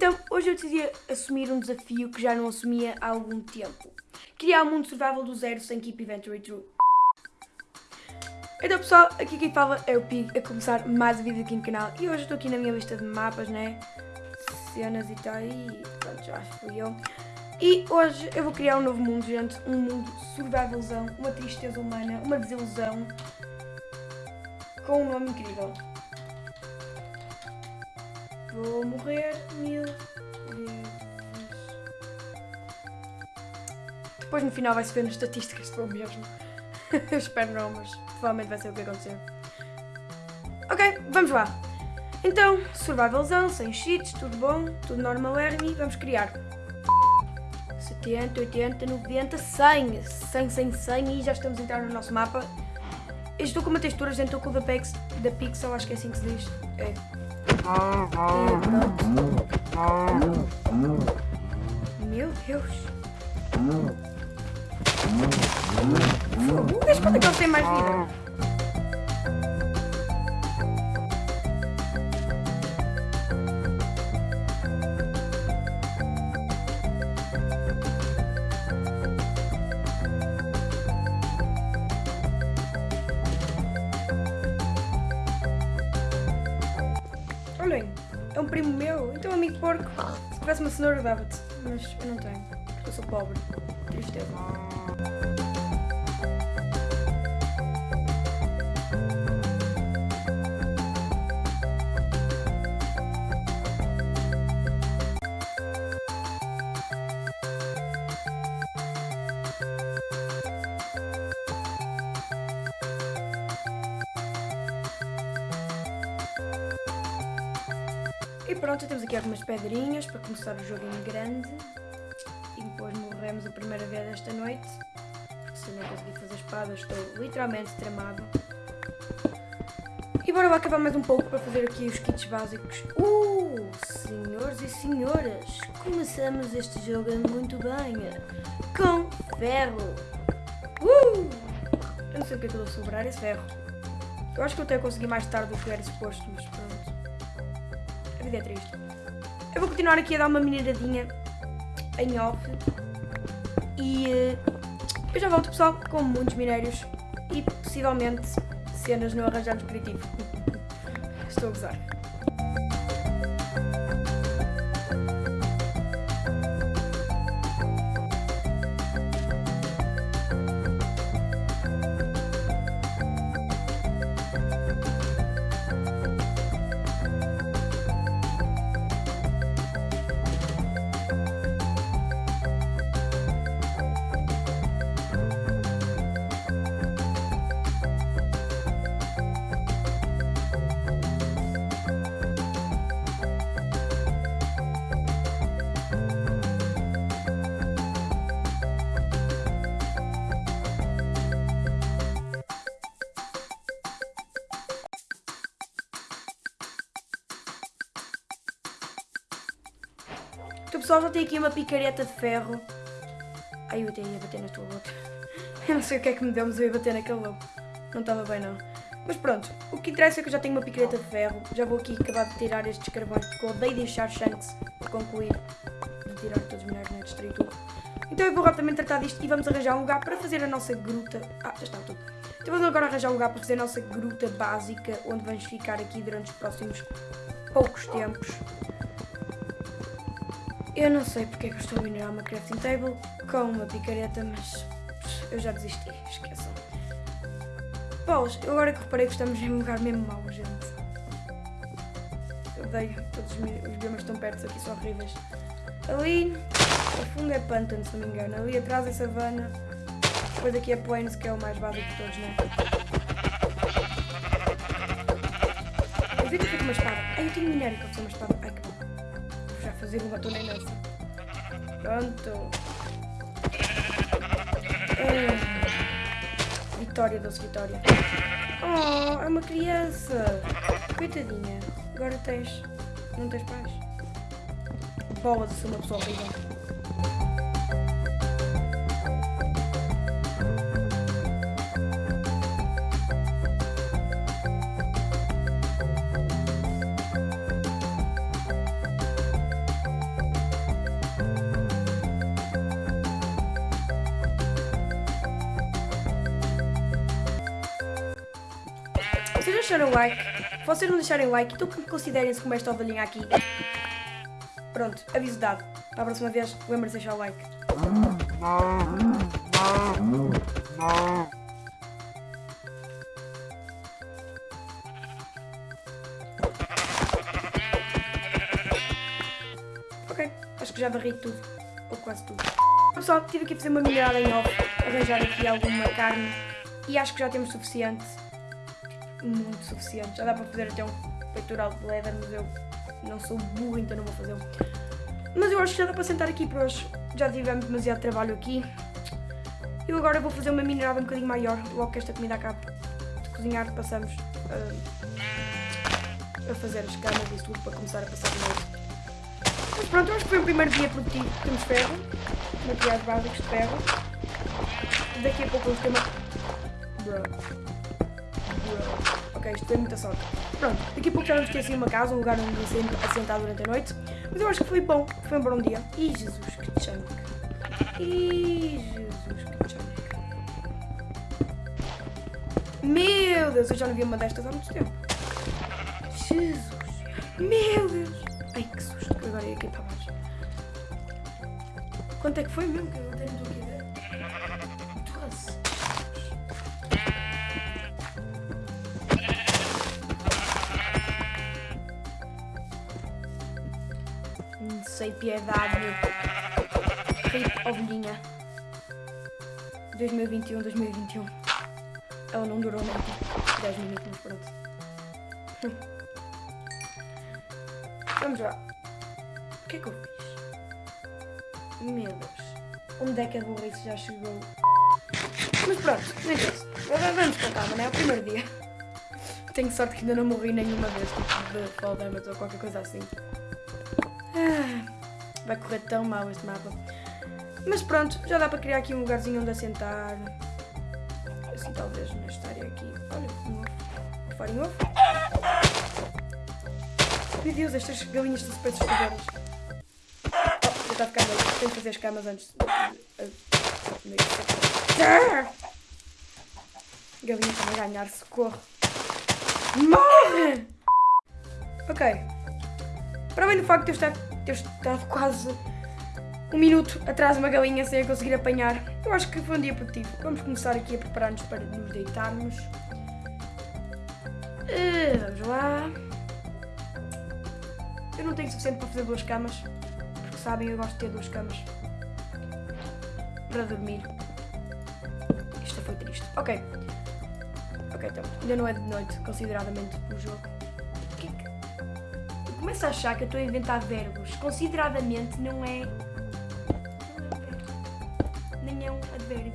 Então, hoje eu decidi assumir um desafio que já não assumia há algum tempo. Criar um mundo survival do zero sem Keep Inventory True. Então pessoal, aqui quem fala é o Pig a começar mais um vídeo aqui no canal e hoje estou aqui na minha lista de mapas, né? Cenas e tal, e pronto, já fui eu. E hoje eu vou criar um novo mundo, gente, um mundo survivalzão, uma tristeza humana, uma desilusão, com um nome incrível. Vou morrer mil vezes. Depois no final vai-se ver nas estatísticas se for mesmo. eu espero não, mas provavelmente vai ser o que acontecer. Ok, vamos lá. Então, survivalzão, sem cheats, tudo bom, tudo normal e vamos criar. 70, 80, 90, 100, 100, 100, 100 e já estamos a entrar no nosso mapa. Eu estou com uma textura, gente, estou com o da, Pex, da Pixel, acho que é assim que se diz. É. Meu Deus. Desde quando é que ele tem mais vida? É um primo meu, então amigo porco. Se tivesse uma cenoura dava-te, mas eu não tenho, porque eu sou pobre. Tristeza. E pronto, temos aqui algumas pedrinhas para começar o jogo em grande. E depois morremos a primeira vez esta noite. Porque se não conseguir fazer espada, estou literalmente tramado. E bora lá acabar mais um pouco para fazer aqui os kits básicos. Uh, senhores e senhoras, começamos este jogo muito bem. Com ferro. Uh! Eu não sei o que é que eu vou sobrar esse ferro. Eu acho que eu até consegui mais tarde do que era suposto, mas pronto. É triste. Eu vou continuar aqui a dar uma mineradinha em off. E uh, eu já volto, pessoal, com muitos minérios e possivelmente cenas no arranjar descritivo. Estou a gozar. Então pessoal, já tem aqui uma picareta de ferro. Ai, eu até ia bater na tua boca. Eu não sei o que é que me deu, mas eu ia bater naquele lobo. Não estava bem não. Mas pronto, o que interessa é que eu já tenho uma picareta de ferro. Já vou aqui acabar de tirar estes carvões, porque eu odeio deixar Shanks concluir. De tirar todos os minérios, né? destruir tudo. Então eu vou rapidamente tratar disto e vamos arranjar um lugar para fazer a nossa gruta. Ah, já está tudo. Então vamos agora arranjar um lugar para fazer a nossa gruta básica, onde vamos ficar aqui durante os próximos poucos tempos. Eu não sei porque é que eu estou a minerar uma crafting table com uma picareta, mas eu já desisti, esqueçam. Paulos, eu agora que reparei que estamos em um lugar mesmo mau, gente. Eu odeio, todos os, biomas estão perto aqui, são horríveis. Ali, ao fundo é pântano, se não me engano. Ali atrás é savana. Depois aqui é plains, que é o mais básico de todos, né? Eu vi que fica uma espada. Ai, eu tenho minério que eu preciso uma espada. Um batom nem nessa. Pronto. É. Vitória, doce Vitória. Oh, é uma criança. Coitadinha. Agora tens. Não tens pais. Bola de ser uma pessoa horrível. Vocês não deixarem like, então considerem-se como esta ovelhinha aqui. Pronto, aviso dado. Para a próxima vez, lembrem-se de deixar o like. Ok, acho que já varri tudo. Ou quase tudo. Pessoal, tive aqui fazer uma minerada em off, arranjar aqui alguma carne e acho que já temos suficiente. Muito suficiente. Já dá para fazer até um peitoral de leather, mas eu não sou burro, então não vou fazer. Mas eu acho que já dá para sentar aqui por hoje. Já tivemos demasiado trabalho aqui. Eu agora vou fazer uma minerada um bocadinho maior. Logo que esta comida acabe de cozinhar, passamos uh, a fazer as camas e tudo para começar a passar de noite. Mas pronto, acho que foi o primeiro dia produtivo. Temos ferro, materiais básicos de ferro. Daqui a pouco vamos ter uma... Ok, isto foi muita sorte. Pronto, daqui a pouco já vamos ter assim uma casa, um lugar onde assentar durante a noite. Mas eu acho que foi bom, foi um bom dia. Ih, Jesus, que chunk. Ih, Jesus, que chunk. Meu Deus, eu já não vi uma destas há muito tempo. Jesus. Meu Deus. Ai, que susto, que agora ia aqui para baixo. Quanto é que foi mesmo? Que eu não estou aqui Sei piedade. Rip ovelhinha. 2021, 2021. Ela não durou nem 10 minutos, mas pronto. Vamos lá. O que é que eu fiz? Meu Deus. Onde é que a burrice já chegou? Mas pronto, não interessa. Vamos com calma, é? O primeiro dia. Tenho sorte que ainda não morri nenhuma vez, tipo de damage ou qualquer coisa assim. Ah, vai correr tão mal este mapa. Mas pronto, já dá para criar aqui um lugarzinho onde assentar. Assim talvez nesta área aqui. Olha, um ovo. Um ovo. Meu Deus, estas galinhas estão super desesperadas. Oh, já está a ficar noite. Tenho que fazer as camas antes. Galinha a ganhar, socorro. Morre! Ok. Para além do facto de eu estar, ter estado quase um minuto atrás de uma galinha sem a conseguir apanhar, eu acho que foi um dia produtivo. Vamos começar aqui a preparar-nos para nos deitarmos. Uh, vamos lá. Eu não tenho suficiente para fazer duas camas, porque sabem, eu gosto de ter duas camas para dormir. Isto foi triste. Ok. Ok, então, ainda não é de noite, consideradamente, o jogo. Começo a achar que eu estou a inventar verbos. Consideradamente não é... É. Nem é um advérbio.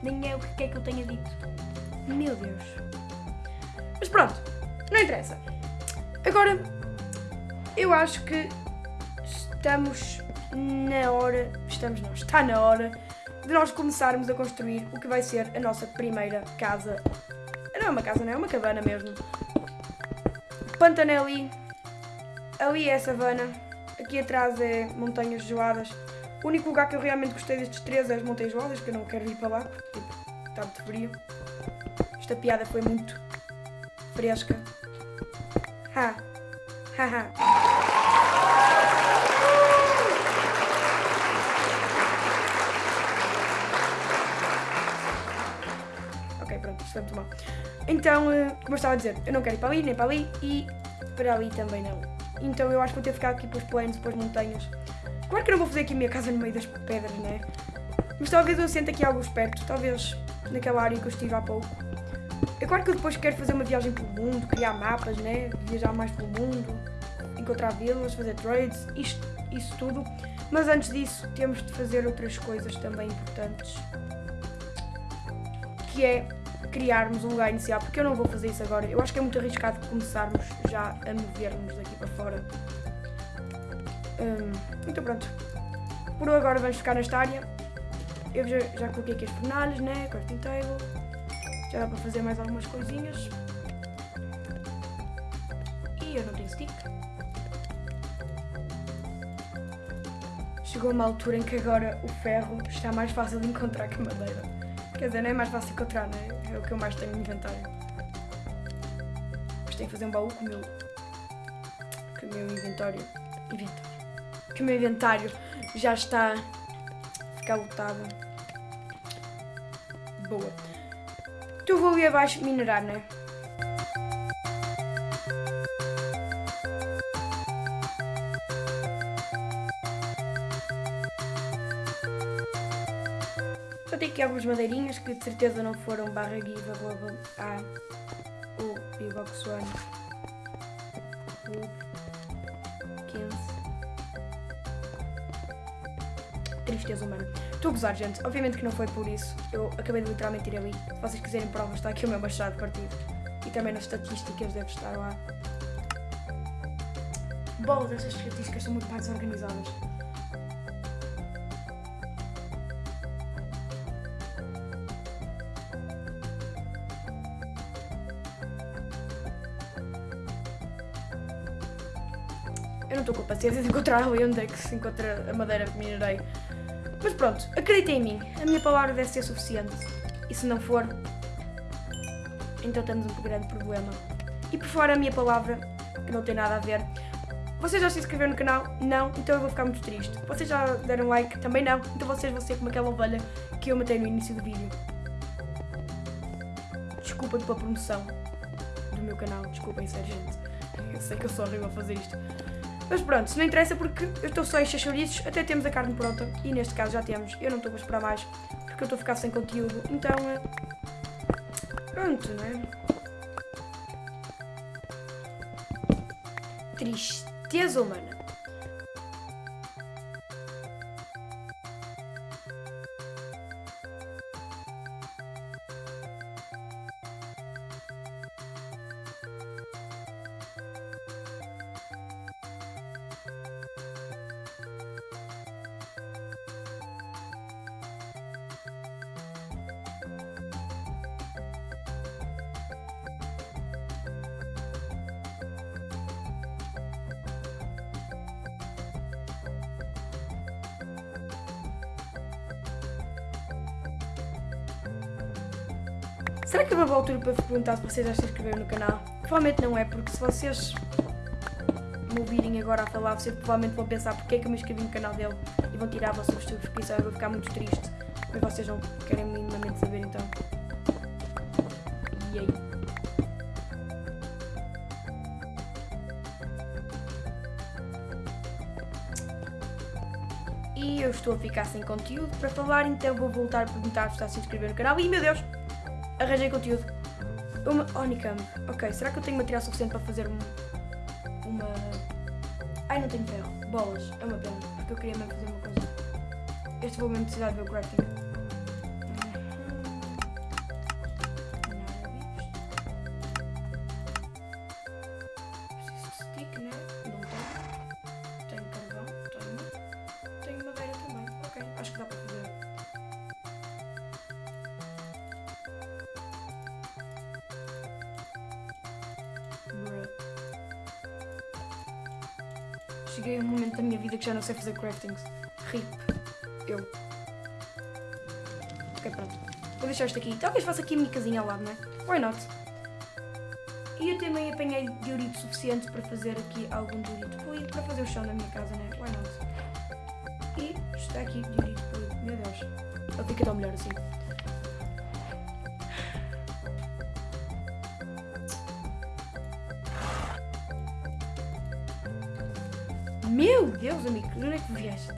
Nem é o que quer que eu tenha dito. Meu Deus. Mas pronto, não interessa. Agora, eu acho que estamos na hora... Estamos não, está na hora de nós começarmos a construir o que vai ser a nossa primeira casa. Não é uma casa, não é uma cabana mesmo. Pantano é ali. É a savana. Aqui atrás é montanhas geladas. O único lugar que eu realmente gostei destes três é as montanhas geladas, que eu não quero ir para lá, porque tipo, está muito frio. Esta piada foi muito fresca. Ha! Ha ha! Foi muito mal. Então, eh, como eu estava a dizer, eu não quero ir para ali, nem para ali e para ali também não. Então eu acho que vou ter de ficar aqui para os planos, para as montanhas. Claro que não vou fazer aqui a minha casa no meio das pedras, né? Mas talvez eu sente aqui algo perto, talvez naquela área que eu estive há pouco. É claro que eu depois quero fazer uma viagem pelo mundo, criar mapas, né? Viajar mais pelo mundo, encontrar vilas, fazer trades, isto, isso tudo. Mas antes disso, temos de fazer outras coisas também importantes. Que é criarmos um lugar inicial, porque eu não vou fazer isso agora. Eu acho que é muito arriscado começarmos já a mover-nos daqui para fora. Hum, então pronto. Por agora vamos ficar nesta área. Eu já, já coloquei aqui as fornalhas, né? Crafting table. Já dá para fazer mais algumas coisinhas. E eu não tenho stick. Chegou uma altura em que agora o ferro está mais fácil de encontrar que madeira. Quer dizer, não é mais fácil encontrar, não é? É o que eu mais tenho no inventário. Mas tenho que fazer um baú com o meu. Com o meu inventário. Que o meu inventário já está ficar lotado. Boa. Então vou ir abaixo minerar, não é? Eu tenho aqui algumas madeirinhas que de certeza não foram barra give arroba a o Bbox One o 15 Tristeza humana. Estou a gozar, gente. Obviamente que não foi por isso. Eu acabei de literalmente ir ali. Se vocês quiserem provas, está aqui o meu machado partido. E também nas estatísticas deve estar lá. Bolas, estas estatísticas são muito mais organizadas. Eu não estou com paciência de encontrar ali onde é que se encontra a madeira que minerei. Mas pronto, acreditem em mim, a minha palavra deve ser suficiente. E se não for, então temos um grande problema. E por fora a minha palavra, que não tem nada a ver. Vocês já se inscreveram no canal? Não? Então eu vou ficar muito triste. Vocês já deram like? Também não? Então vocês vão ser como aquela ovelha que eu matei no início do vídeo. Desculpa pela promoção do meu canal. Desculpem, sério, gente. Eu sei que eu sou horrível a fazer isto. Mas pronto, se não interessa porque eu estou só em chouriços, até temos a carne pronta e neste caso já temos. Eu não estou a esperar mais porque eu estou a ficar sem conteúdo, então é... Pronto, né? Tristeza humana. Será que uma boa altura para vos perguntar se vocês já se inscreveram no canal? Provavelmente não é, porque se vocês me ouvirem agora a falar, vocês provavelmente vão pensar porque é que eu me inscrevi no canal dele e vão tirar a vossa subscrição. Eu vou ficar muito triste, mas vocês não querem minimamente saber então. E aí? E eu estou a ficar sem conteúdo para falar, então vou voltar a perguntar se está a se inscrever no canal. E meu Deus! Arranjei conteúdo. Uma Onicam. Ok, será que eu tenho material suficiente para fazer um, uma. Ai, não tenho ferro. Bolas. É uma pena, porque eu queria mesmo fazer uma coisa. Este vou mesmo precisar de ver o crafting. Cheguei a um momento da minha vida que já não sei fazer craftings. RIP. Eu. Ok, pronto. Vou deixar isto aqui. Talvez faça aqui a minha casinha ao lado, não é? Why not? E eu também apanhei diorito suficiente para fazer aqui algum diorito polido para fazer o chão da minha casa, né? Why not? E está aqui diorito polido. Meu Deus. Ele fica tão melhor assim. Deus, amigo, onde é que vieste?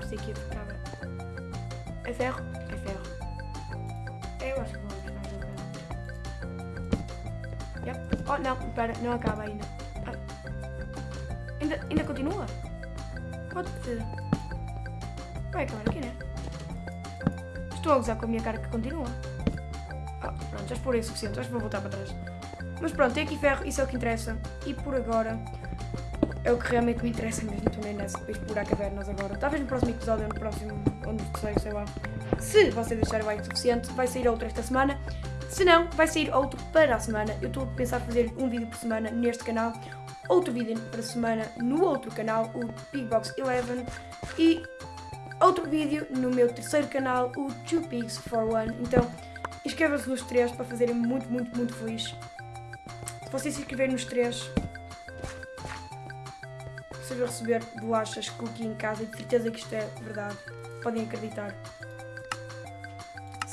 Pensei que ia ficar. É ferro? É ferro. Eu acho que vou buscar o ferro. Yep. Oh, não, espera, não acaba ainda. Ah. Ainda, ainda continua? Pode ser. Vai acabar aqui, né? Estou a gozar com a minha cara que continua. Ah, pronto, já explorei o suficiente, acho que vou voltar para trás. Mas pronto, tem aqui ferro, isso é o que interessa. E por agora, é o que realmente me interessa mesmo. Estou nem nessa para explorar cavernas agora. Talvez no próximo episódio, no próximo, no terceiro, sei lá. Se vocês deixarem like o suficiente, vai sair outro esta semana. Se não, vai sair outro para a semana. Eu estou a pensar fazer um vídeo por semana neste canal. Outro vídeo para a semana no outro canal, o Big Box 11. E outro vídeo no meu terceiro canal, o Two Pigs for One. Então, inscrevam-se nos três para fazerem muito, muito, muito feliz. Se vocês se inscreverem nos três, vocês vão receber bolachas cookie em casa e de certeza que isto é verdade. Podem acreditar.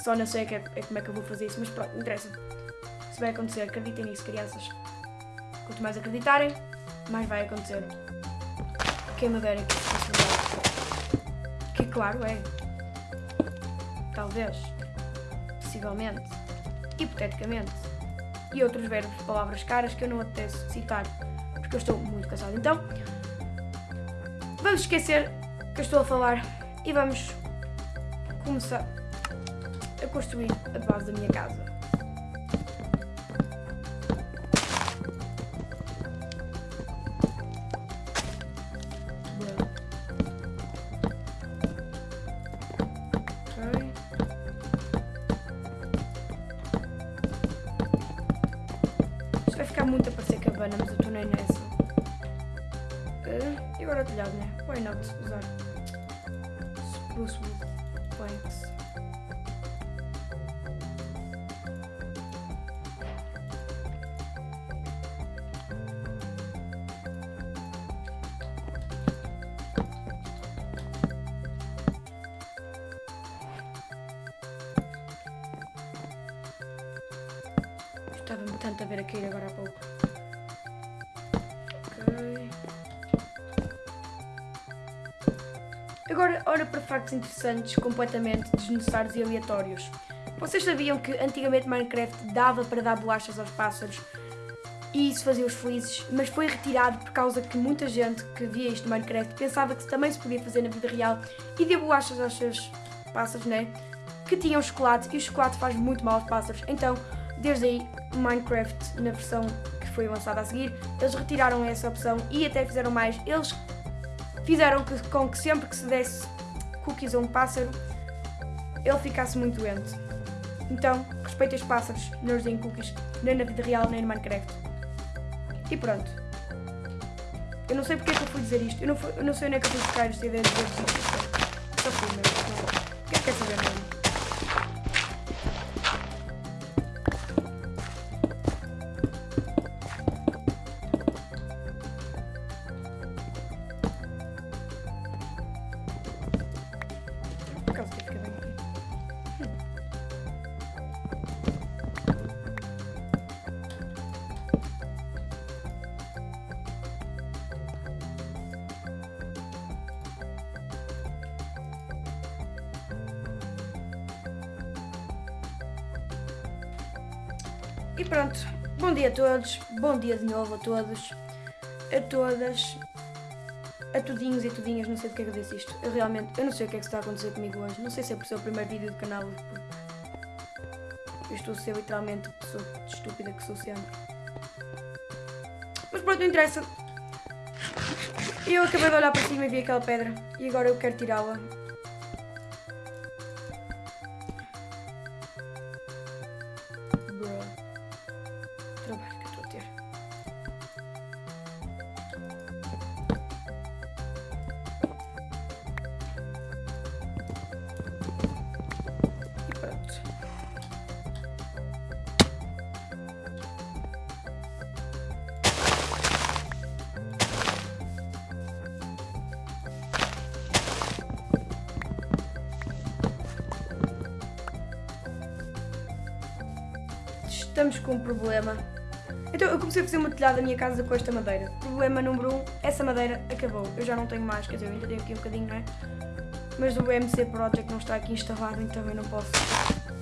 Só não sei que é, é como é que eu vou fazer isso, mas pronto, não interessa. Se vai acontecer, acreditem nisso, crianças. Quanto mais acreditarem, mais vai acontecer. Quem me dera que isso fosse verdade. Que claro é. Talvez. Possivelmente. Hipoteticamente. E outros verbos, palavras caras que eu não apetece citar. Porque eu estou muito cansado. Então, vamos esquecer que eu estou a falar e vamos começar a construir a base da minha casa. Vai ficar muito a parecer cabana, mas eu estou nem nessa. Eh, E agora o telhado, né? Why not usar spruce wood planks? Agora, ora para factos interessantes, completamente desnecessários e aleatórios. Vocês sabiam que antigamente Minecraft dava para dar bolachas aos pássaros e isso fazia-os felizes, mas foi retirado por causa que muita gente que via isto no Minecraft pensava que também se podia fazer na vida real e deu bolachas aos seus pássaros, né? Que tinham chocolate e o chocolate faz muito mal aos pássaros. Então, desde aí, Minecraft, na versão que foi lançada a seguir, eles retiraram essa opção e até fizeram mais. Eles fizeram com que sempre que se desse cookies a um pássaro, ele ficasse muito doente. Então, respeitem os pássaros, não os deem cookies, nem na vida real, nem no Minecraft. E pronto. Eu não sei porque é que eu fui dizer isto. Eu não, fui- eu não sei onde é que eu fui buscar esta ideia de dizer isto. E pronto, bom dia a todos, bom dia de novo a todos, a todas, a tudinhos e tudinhas, não sei porque é que eu disse isto. Eu realmente, eu não sei o que é que está a acontecer comigo hoje, não sei se é por ser o primeiro vídeo do canal, eu estou a ser literalmente a pessoa estúpida que sou sempre. Mas pronto, não interessa. Eu acabei de olhar para cima e vi aquela pedra, e agora eu quero tirá-la. Estamos com um problema. Então eu comecei a fazer uma telhada da minha casa com esta madeira. Problema número 1, um, essa madeira acabou. Eu já não tenho mais, quer dizer, eu ainda tenho aqui um bocadinho, não é? Mas o MC Project não está aqui instalado, então eu não posso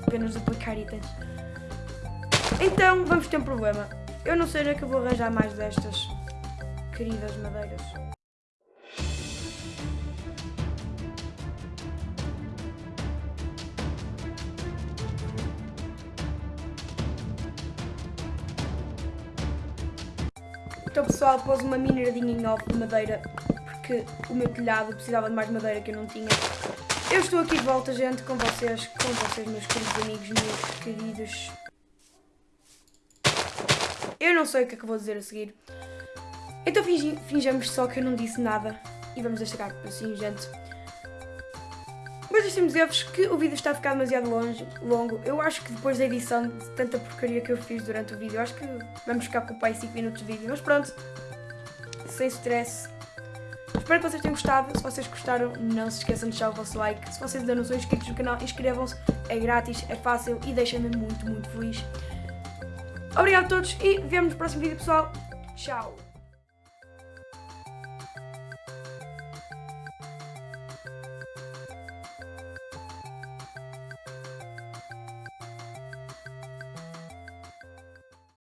apenas duplicar itens. Então vamos ter um problema. Eu não sei onde é que eu vou arranjar mais destas queridas madeiras. Pessoal, pôs uma mineradinha em off de madeira porque o meu telhado precisava de mais madeira que eu não tinha. Eu estou aqui de volta, gente, com vocês, com vocês, meus queridos amigos, meus queridos... Eu não sei o que é que vou dizer a seguir. Então fingi- só que eu não disse nada e vamos deixar assim, gente. Deixem-me dizer-vos que o vídeo está a ficar demasiado longe, longo. Eu acho que depois da edição de tanta porcaria que eu fiz durante o vídeo, acho que vamos ficar com o pai 5 minutos de vídeo. Mas pronto, sem stress. Espero que vocês tenham gostado. Se vocês gostaram, não se esqueçam de deixar o vosso like. Se vocês ainda não são inscritos no canal, inscrevam-se. É grátis, é fácil e deixa-me muito, muito feliz. Obrigado a todos e vemos no próximo vídeo, pessoal. Tchau!